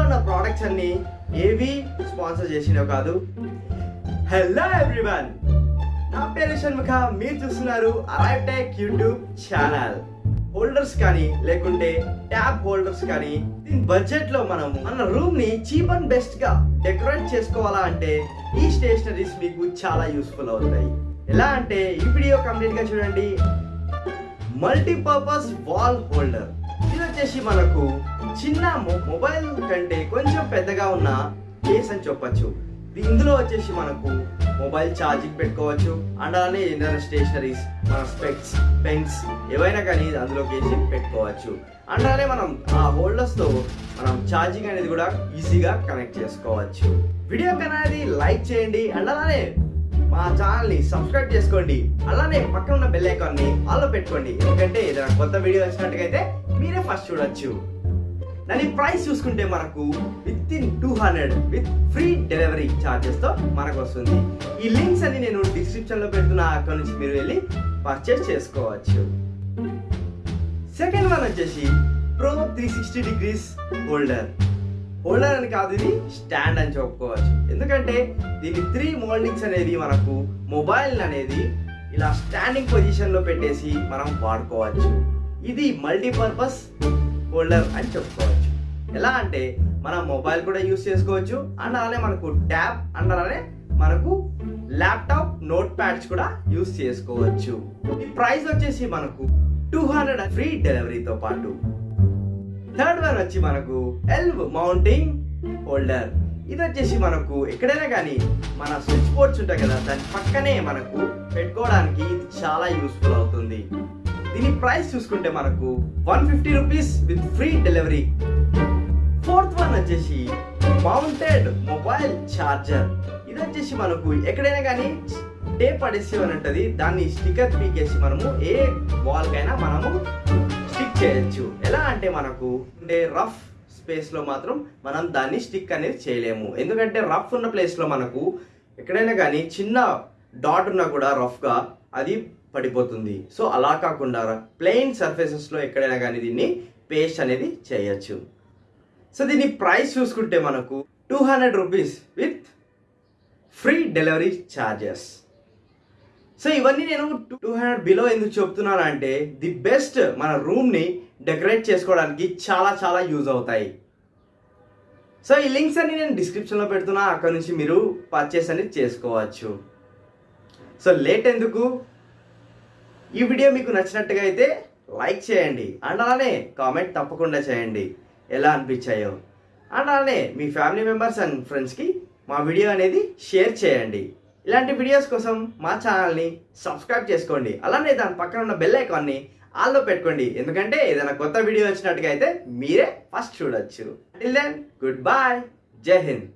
ఉన్న ప్రోడక్ట్స్ అన్ని ఏవి స్పాన్సర్ చేసినవి కాదు. హలో ఎవ్రీవన్ నా పేరు షణ్ముఖ. మీరు చూస్తున్నారు Arrive Tech YouTube channel holders కానీ లేకుంటే ట్యాబ్ హోల్డర్స్ కానీ దీని బడ్జెట్లో మనం మన రూమ్ని చీప్ అండ్ బెస్ట్గా డెకరేట్ చేసుకోవాలా అంటే ఈ స్టేషనరీస్ మీకు చాలా యూస్ఫుల్ అవుతాయి. ఎలా అంటే ఈ వీడియో కంప్లీట్గా చూడండి. మల్టీపర్పస్ వాల్ హోల్డర్ వచ్చేసి మనకు చిన్న మొ- మొబైల్ కంటే కొంచెం పెద్దగా ఉన్న కేస్ అని చెప్పొచ్చు. ఇందులో వచ్చేసి మనకు మొబైల్ ఛార్జింగ్ పెట్టుకోవచ్చు. అండ్ అలానే ఏదైనా స్టేషనరీస్ మన స్పెక్స్ పెన్స్ ఏవైనా కానీ అందులోకి వేసి పెట్టుకోవచ్చు. అండ్ అలానే మనం ఆ హోల్డర్స్తో మనం ఛార్జింగ్ అనేది కూడా ఈజీగా కనెక్ట్ చేసుకోవచ్చు. వీడియో అనేది లైక్ చేయండి. అండ్ అలానే మా ఛానల్ని సబ్స్క్రైబ్ చేసుకోండి. అలానే పక్కన ఉన్న బెల్ ఐకాన్ని ఆల్లో పెట్టుకోండి. ఎందుకంటే ఏదైనా కొత్త వీడియో వచ్చినట్టుగైతే మీరే ఫస్ట్ చూడొచ్చు. దాని ప్రైస్ చూసుకుంటే మనకు within two hundred with free delivery ఛార్జెస్తో మనకు వస్తుంది ఈ లింక్స్ అన్ని నేను డిస్క్రిప్షన్లో పెడుతున్న అక్కడ నుంచి మీరు వెళ్ళి పర్చేస్ చేసుకోవచ్చు. సెకండ్ వన్ వచ్చేసి pro three sixty degrees holder holder అని కాదు ఇది స్టాండ్ అని చెప్పుకోవచ్చు. ఎందుకంటే దీని త్రీ మోల్డింగ్స్ అనేది మనకు మొబైల్ అనేది ఇలా స్టాండింగ్ పొజిషన్లో పెట్టేసి మనం వాడుకోవచ్చు. ఇది మల్టీపర్పస్ హోల్డర్ అని చెప్పుకోవచ్చు. ఎలా అంటే మన మొబైల్ కూడా యూస్ చేసుకోవచ్చు అండ్ అలానే మనకు ట్యాబ్ అండ్ అలానే మనకు ల్యాప్టాప్ నోట్ ప్యాడ్స్ కూడా యూస్ చేసుకోవచ్చు. ఈ ప్రైస్ వచ్చేసి మనకు టూ హండ్రెడ్ ఫ్రీ డెలివరీతో పాటు. థర్డ్ వన్ వచ్చి మనకు ఎల్వ్ మౌంటింగ్ హోల్డర్ ఇది వచ్చేసి మనకు ఎక్కడైనా కానీ మన స్విచ్ బోర్డ్స్ ఉంటాయి కదా దాని పక్కనే మనకు పెట్టుకోవడానికి ఇది చాలా యూస్ఫుల్ అవుతుంది. దీని ప్రైస్ చూసుకుంటే మనకు one fifty rupees with free delivery fourth one వచ్చేసి మౌంటెడ్ మొబైల్ ఛార్జర్ ఇది వచ్చేసి మనకు ఎక్కడైనా కానీ టేప్ పడేసి అని ఉంటుంది. దాన్ని స్టిక్కర్ పీకేసి మనము ఏ వాల్కైనా మనము స్టిక్ చేయొచ్చు. ఎలా అంటే మనకు ఉండే రఫ్ స్పేస్లో మాత్రం మనం దాన్ని స్టిక్ అనేది చేయలేము. ఎందుకంటే రఫ్ ఉన్న ప్లేస్లో మనకు ఎక్కడైనా కానీ చిన్న డాట్ ఉన్నా కూడా రఫ్గా అది పడిపోతుంది. సో అలా కాకుండా ప్లెయిన్ సర్ఫేసెస్లో ఎక్కడైనా కానీ దీన్ని పేస్ట్ అనేది చేయొచ్చు. సో దీని ప్రైస్ చూసుకుంటే మనకు two hundred rupees with free delivery charges so ఇవన్నీ నేను టూ హండ్రెడ్ బిలో ఎందుకు చెప్తున్నాను అంటే ది బెస్ట్ మన రూమ్ని డెకరేట్ చేసుకోవడానికి చాలా చాలా యూజ్ అవుతాయి. సో ఈ లింక్స్ అన్ని నేను డిస్క్రిప్షన్లో పెడుతున్నా అక్కడ నుంచి మీరు పర్చేస్ అనేది చేసుకోవచ్చు. సో లేట్ ఎందుకు? ఈ వీడియో మీకు నచ్చినట్టుగా అయితే లైక్ చేయండి. అండ్ అలానే కామెంట్ తప్పకుండా చేయండి. ఎలా అనిపించాయో. అండ్ అలానే మీ ఫ్యామిలీ మెంబర్స్ అండ్ ఫ్రెండ్స్కి మా వీడియో అనేది షేర్ చేయండి. ఇలాంటి వీడియోస్ కోసం మా ఛానల్ని సబ్స్క్రైబ్ చేసుకోండి. అలానే దాని పక్కన ఉన్న బెల్ ఐకాన్ని ఆల్లో పెట్టుకోండి. ఎందుకంటే ఏదైనా కొత్త వీడియో వచ్చినట్టుగా అయితే మీరే ఫస్ట్ చూడొచ్చు. టిల్ దెన్ గుడ్ బాయ్ జై హింద్.